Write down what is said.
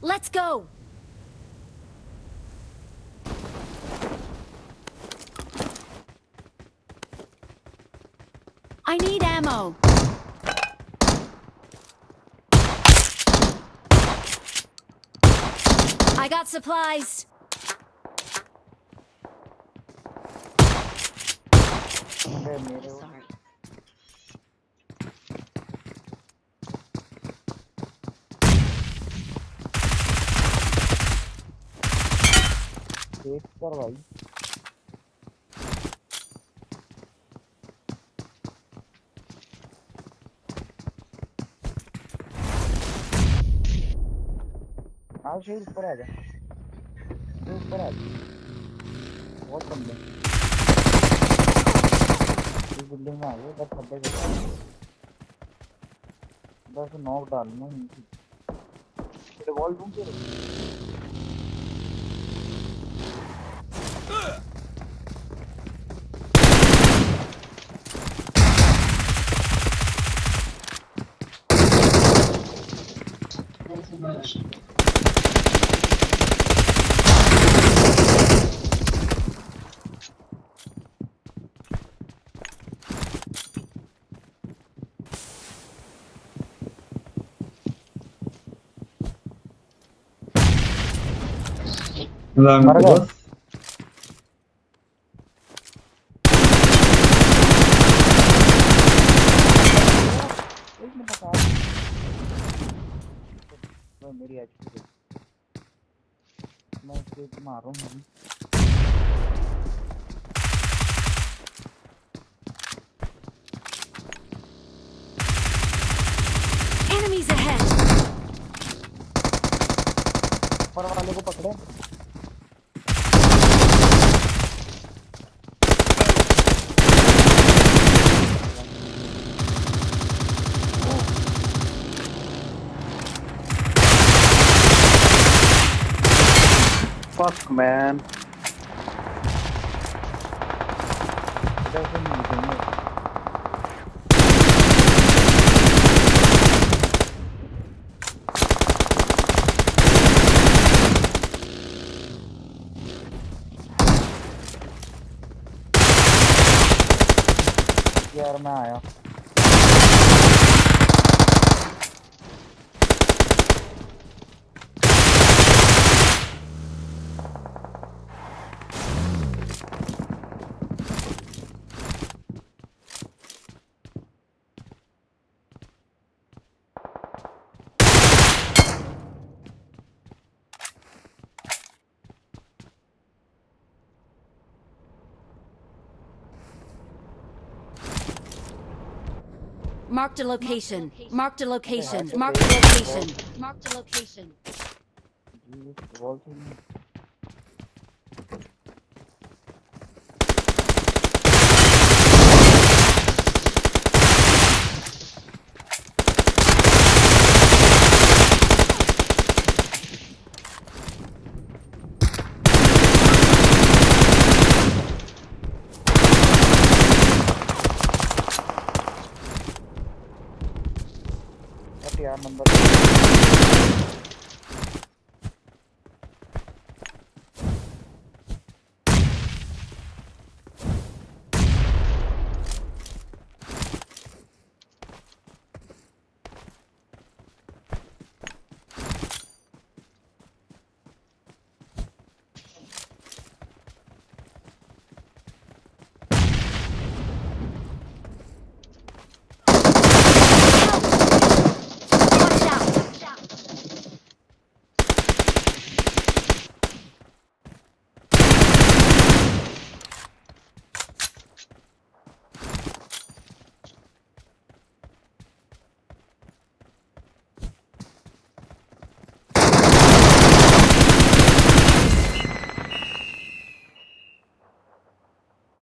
Let's go! I need ammo! I got supplies! Sorry. देख कर भाई आओ शेर ऊपर आ जा ऊपर आ जा बहुत बंदे इस बिल्डिंग में आ गए बस खड्डे बस नॉक डालना है वॉल रूम पे Lang, bas. एक मेरी एचपी मैं इसको मार रहा हूँ Enemies ahead. ऊपर वाले को पकड़े। Fuck, man. इधर से नहीं देंगे यार मैं आया Marked a location. Marked a location. Marked a location. Marked a location. यार नंबर।